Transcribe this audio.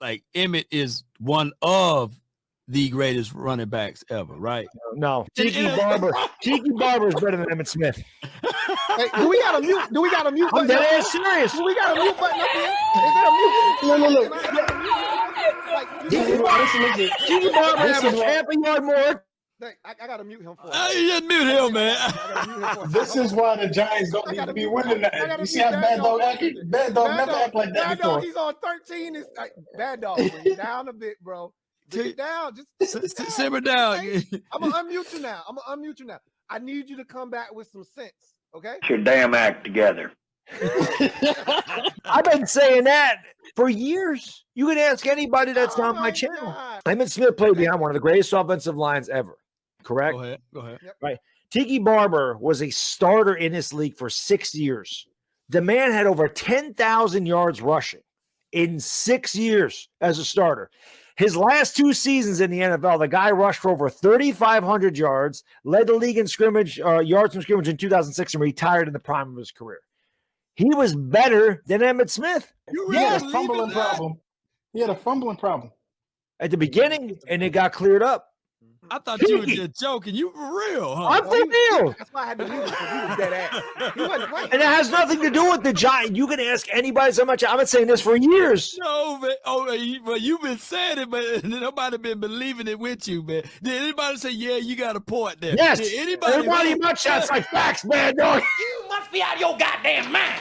like Emmitt is one of the greatest running backs ever, right? No, Tiki Barber. Tiki Barber is better than Emmitt Smith. Hey, do we got a mute? Do we got a mute I'm dead up ass here? serious. Do we got a mute button up here? Is there a mute? Look, look, look. Can I get a mute? Like, you This is know, why, listen, listen. Tiki Barber This averaged is half a yard more. Hey, I, I gotta mute him for. Uh, you just mute him, man. Mute him. This is why the Giants don't need gotta be winning I that. gotta You see how Bad Bad Dog. Dog acted? Bad Dog never Dog- act like that Bad before. Dog, he's on 13. It's like, bad dog, down a bit, bro. Bring down. Just S- s- simmer down. I'm gonna unmute you now. I'm gonna unmute you now. I need you to come back with some sense, okay? Get your damn act together. I've been saying that for years. You can ask anybody that's Oh on my my channel. God. Emmitt Smith played behind one of the greatest offensive lines ever. Correct. Go ahead. Go ahead. Right. Tiki Barber was a starter in this league for six years. The man had over 10,000 yards rushing in six years as a starter. His last two seasons in the NFL, the guy rushed for over 3,500 yards, led the league in scrimmage, uh, yards from scrimmage in 2006, and retired in the prime of his career. He was better than Emmitt Smith You really He had a fumbling problem. He had a fumbling problem. at the beginning, and it got cleared up. I thought you were just joking. You for real, huh? I'm for real. That's why I had to mute him because he was dead ass. He wasn't playing. And it has nothing to do with the giant. You can ask anybody so much. I've been saying this for years. No, man. Oh, man, you- but you've been saying it, but nobody been believing it with you, man. Did anybody say, "Yeah, you got a point there"? Yes. Did anybody? Everybody in my chat's like facts, man. Dog. You must be out of your goddamn mind.